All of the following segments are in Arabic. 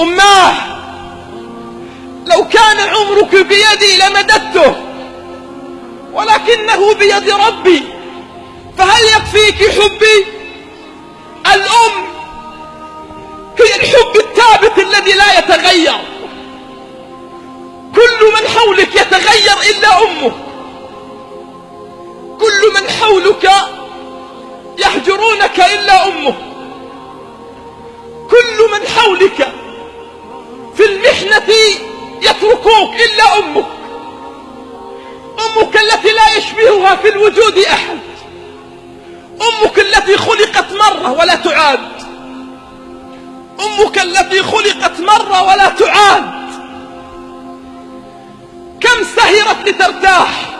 أماه لو كان عمرك بيدي لمددته ولكنه بيد ربي فهل يكفيك حبي؟ الأم هي الحب الثابت الذي لا يتغير. كل من حولك يتغير إلا أمك. كل من حولك يهجرونك إلا أمك. كل من حولك المحنة يتركوك إلا أمك. أمك التي لا يشبهها في الوجود أحد. أمك التي خلقت مرة ولا تعاد. أمك التي خلقت مرة ولا تعاد. كم سهرت لترتاح.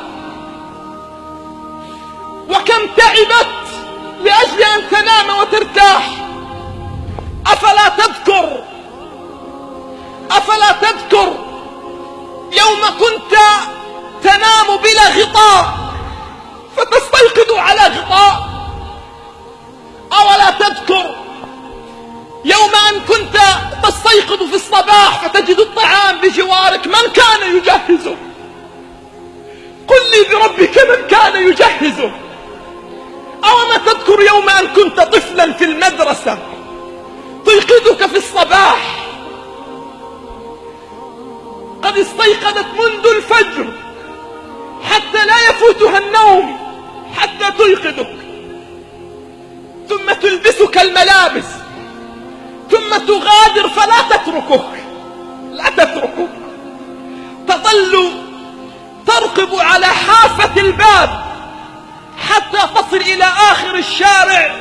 وكم تعبت لأجل أن تنام وترتاح. أفلا تذكر أفلا تذكر يوم كنت تنام بلا غطاء فتستيقظ على غطاء. أولا تذكر يوم أن كنت تستيقظ في الصباح فتجد الطعام بجوارك من كان يجهزه. قل لي بربك من كان يجهزه. أو ما تذكر يوم أن كنت طفلا في المدرسة تيقظك في الصباح قد استيقظت منذ الفجر حتى لا يفوتها النوم حتى تيقظك ثم تلبسك الملابس ثم تغادر فلا تتركك. لا تتركك. تظل ترقب على حافة الباب حتى تصل إلى آخر الشارع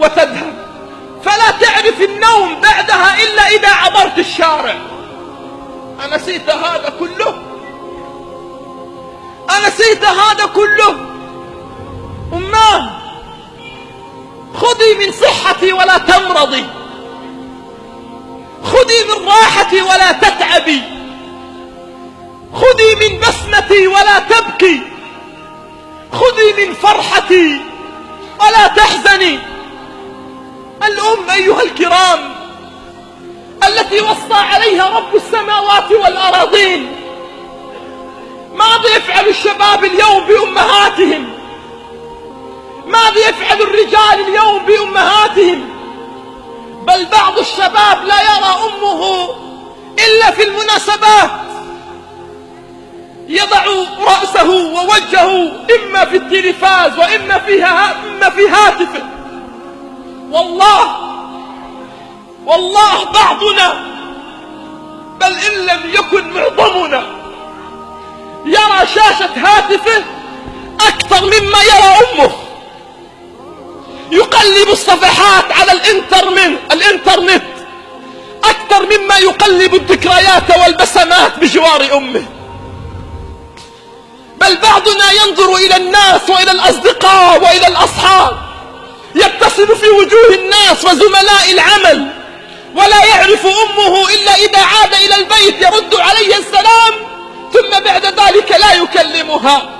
وتذهب. فلا تعرف النوم بعدها إلا إذا عبرت الشارع. أنسيت هذا كله. أنسيت هذا كله. أماه خذي من صحتي ولا تمرضي. خذي من راحتي ولا تتعبي. خذي من بسمتي ولا تبكي. خذي من فرحتي ولا تحزني. الأم أيها الكرام التي وصى عليها رب السماوات والأراضين. ماذا يفعل الشباب اليوم بأمهاتهم؟ ماذا يفعل الرجال اليوم بأمهاتهم؟ بل بعض الشباب لا يرى أمه إلا في المناسبات. يضع رأسه ووجهه إما في التلفاز وإما فيها إما في هاتفه. والله والله بعضنا بل إن لم يكن معظمنا يرى شاشة هاتفه أكثر مما يرى أمه. يقلب الصفحات على الإنترنت الإنترنت أكثر مما يقلب الذكريات والبسمات بجوار أمه. بل بعضنا ينظر إلى الناس وإلى الأصدقاء وإلى الأصحاب يتصل في وجوه الناس وزملاء العمل. ولا يعرف أمه إلا إذا عاد إلى البيت يرد عليه السلام ثم بعد ذلك لا يكلمها.